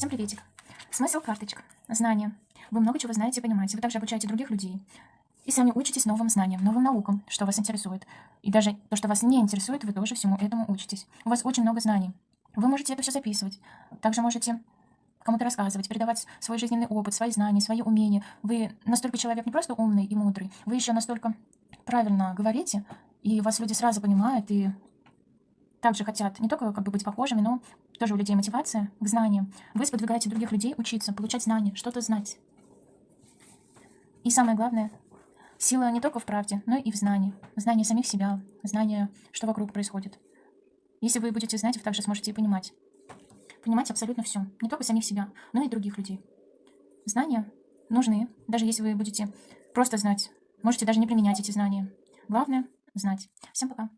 Всем приветик. Смысл карточек. Знания. Вы много чего знаете и понимаете. Вы также обучаете других людей. И сами учитесь новым знаниям, новым наукам, что вас интересует. И даже то, что вас не интересует, вы тоже всему этому учитесь. У вас очень много знаний. Вы можете это все записывать. Также можете кому-то рассказывать, передавать свой жизненный опыт, свои знания, свои умения. Вы настолько человек не просто умный и мудрый, вы еще настолько правильно говорите, и вас люди сразу понимают и также хотят не только как бы быть похожими, но тоже у людей мотивация к знаниям. Вы сподвигаете других людей учиться, получать знания, что-то знать. И самое главное, сила не только в правде, но и в знании. Знание самих себя, знание, что вокруг происходит. Если вы будете знать, вы также сможете и понимать. Понимать абсолютно все. Не только самих себя, но и других людей. Знания нужны, даже если вы будете просто знать. Можете даже не применять эти знания. Главное — знать. Всем пока.